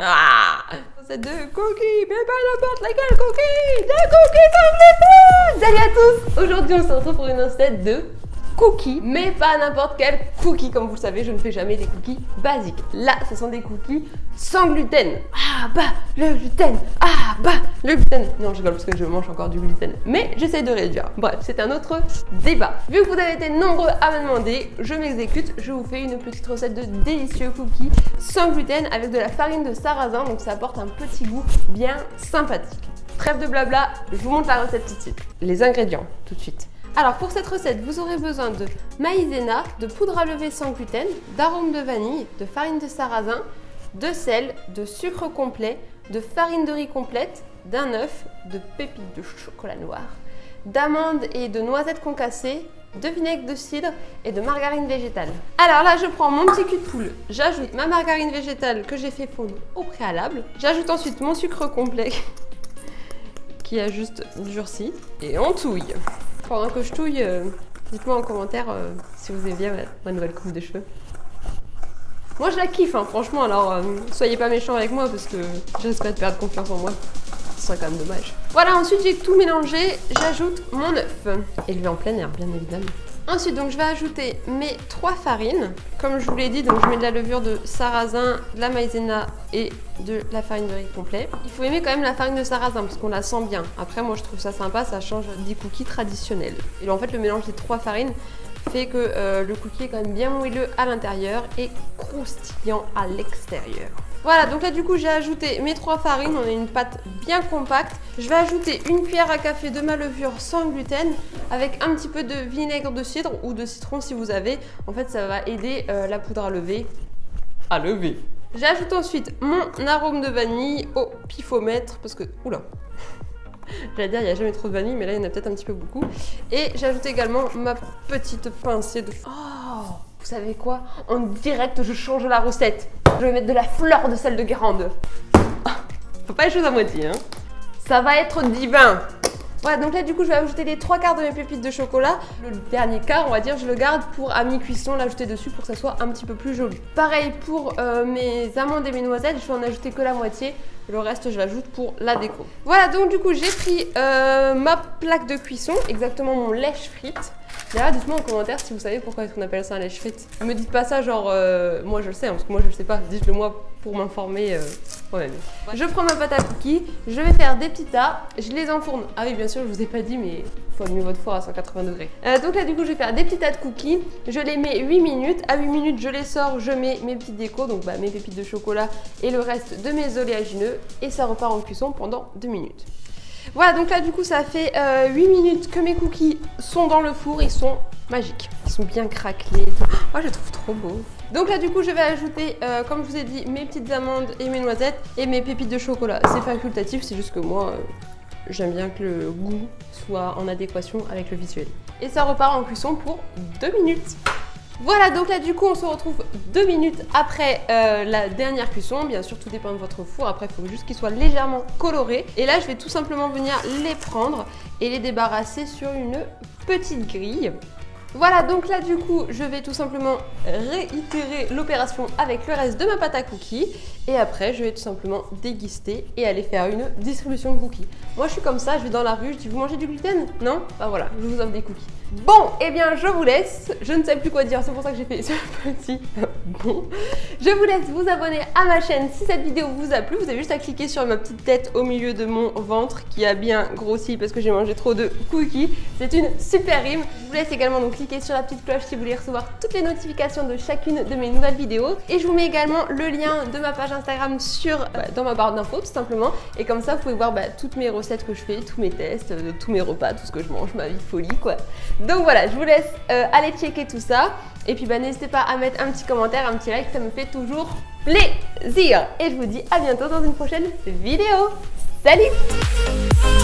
Ah C'est de cookies, mais pas n'importe laquelle cookie Des cookies Salut à tous Aujourd'hui on se retrouve pour une recette de cookies, mais pas n'importe quel cookie. Comme vous le savez, je ne fais jamais des cookies basiques. Là, ce sont des cookies sans gluten. Ah bah, le gluten Ah le gluten Non, je rigole parce que je mange encore du gluten. Mais j'essaie de réduire. Bref, c'est un autre débat. Vu que vous avez été nombreux à me demander, je m'exécute. Je vous fais une petite recette de délicieux cookies sans gluten avec de la farine de sarrasin. Donc ça apporte un petit goût bien sympathique. Trêve de blabla, je vous montre la recette tout de suite. Les ingrédients, tout de suite. Alors pour cette recette, vous aurez besoin de maïzena, de poudre à lever sans gluten, d'arôme de vanille, de farine de sarrasin, de sel, de sucre complet, de farine de riz complète, d'un œuf, de pépites de chocolat noir, d'amandes et de noisettes concassées, de vinaigre de cidre et de margarine végétale. Alors là, je prends mon petit cul de poule, j'ajoute ma margarine végétale que j'ai fait fondre au préalable, j'ajoute ensuite mon sucre complet qui a juste durci et on touille. Pendant que je touille, euh, dites-moi en commentaire euh, si vous aimez bien ma, nouvelle coupe de cheveux. Moi je la kiffe hein, franchement, alors euh, soyez pas méchants avec moi parce que je perdre confiance en moi. Ce serait quand même dommage. Voilà, ensuite j'ai tout mélangé, j'ajoute mon œuf. Élevé en plein air, bien évidemment. Ensuite, donc, je vais ajouter mes trois farines. Comme je vous l'ai dit, donc, je mets de la levure de sarrasin, de la maïzena et de la farine de riz complet. Il faut aimer quand même la farine de sarrasin parce qu'on la sent bien. Après, moi, je trouve ça sympa, ça change des cookies traditionnels. Et en fait, le mélange des trois farines fait que euh, le cookie est quand même bien moelleux à l'intérieur et croustillant à l'extérieur. Voilà, donc là du coup j'ai ajouté mes trois farines, on a une pâte bien compacte. Je vais ajouter une cuillère à café de ma levure sans gluten avec un petit peu de vinaigre de cidre ou de citron si vous avez. En fait ça va aider euh, la poudre à lever à lever. J'ajoute ensuite mon arôme de vanille au pifomètre parce que... Oula J'allais dire, il n'y a jamais trop de vanille, mais là, il y en a peut-être un petit peu beaucoup. Et j'ajoute également ma petite pincée de... Oh Vous savez quoi? En direct, je change la recette. Je vais mettre de la fleur de sel de Guérande. Faut pas les choses à moitié, hein. Ça va être divin voilà, donc là du coup je vais ajouter les trois quarts de mes pépites de chocolat. Le dernier quart, on va dire, je le garde pour à mi-cuisson l'ajouter dessus pour que ça soit un petit peu plus joli. Pareil pour euh, mes amandes et mes noisettes, je vais en ajouter que la moitié. Le reste, je l'ajoute pour la déco. Voilà, donc du coup, j'ai pris euh, ma plaque de cuisson, exactement mon lèche frite. D'ailleurs, dites-moi en commentaire si vous savez pourquoi est-ce qu'on appelle ça un lèche frite. Me dites pas ça genre, euh, moi je le sais, hein, parce que moi je le sais pas. Dites-le moi pour m'informer euh, moi-même. Je prends ma pâte à cookies, je vais faire des petits tas, je les enfourne. Ah oui, bien sûr, je vous ai pas dit, mais faut allumer votre four à 180 degrés. Euh, donc là, du coup, je vais faire des petits tas de cookies. Je les mets 8 minutes. À 8 minutes, je les sors, je mets mes petites décos, donc bah, mes pépites de chocolat et le reste de mes oléagineux. Et ça repart en cuisson pendant 2 minutes. Voilà, donc là, du coup, ça fait 8 euh, minutes que mes cookies sont dans le four. Ils sont magiques. Ils sont bien craquelés. Oh, je les trouve trop beaux. Donc là, du coup, je vais ajouter, euh, comme je vous ai dit, mes petites amandes et mes noisettes et mes pépites de chocolat. C'est facultatif, c'est juste que moi, j'aime bien que le goût soit en adéquation avec le visuel. Et ça repart en cuisson pour 2 minutes. Voilà, donc là du coup on se retrouve 2 minutes après euh, la dernière cuisson. Bien sûr tout dépend de votre four, après il faut juste qu'il soit légèrement coloré. Et là je vais tout simplement venir les prendre et les débarrasser sur une petite grille. Voilà, donc là du coup, je vais tout simplement réitérer l'opération avec le reste de ma pâte à cookies. Et après, je vais tout simplement déguster et aller faire une distribution de cookies. Moi, je suis comme ça, je vais dans la rue, je dis, vous mangez du gluten? Non? Bah voilà, je vous offre des cookies. Bon, eh bien, je vous laisse. Je ne sais plus quoi dire, c'est pour ça que j'ai fait ce petit bon. Je vous laisse vous abonner à ma chaîne si cette vidéo vous a plu. Vous avez juste à cliquer sur ma petite tête au milieu de mon ventre qui a bien grossi parce que j'ai mangé trop de cookies. C'est une super rime. Je vous laisse également donc cliquer sur la petite cloche si vous voulez recevoir toutes les notifications de chacune de mes nouvelles vidéos. Et je vous mets également le lien de ma page Instagram sur, bah, dans ma barre d'infos tout simplement. Et comme ça, vous pouvez voir bah, toutes mes recettes que je fais, tous mes tests, euh, tous mes repas, tout ce que je mange, ma vie folie quoi. Donc voilà, je vous laisse euh, aller checker tout ça. Et puis bah, n'hésitez pas à mettre un petit commentaire, un petit like, ça me fait toujours plaisir. Et je vous dis à bientôt dans une prochaine vidéo. Salut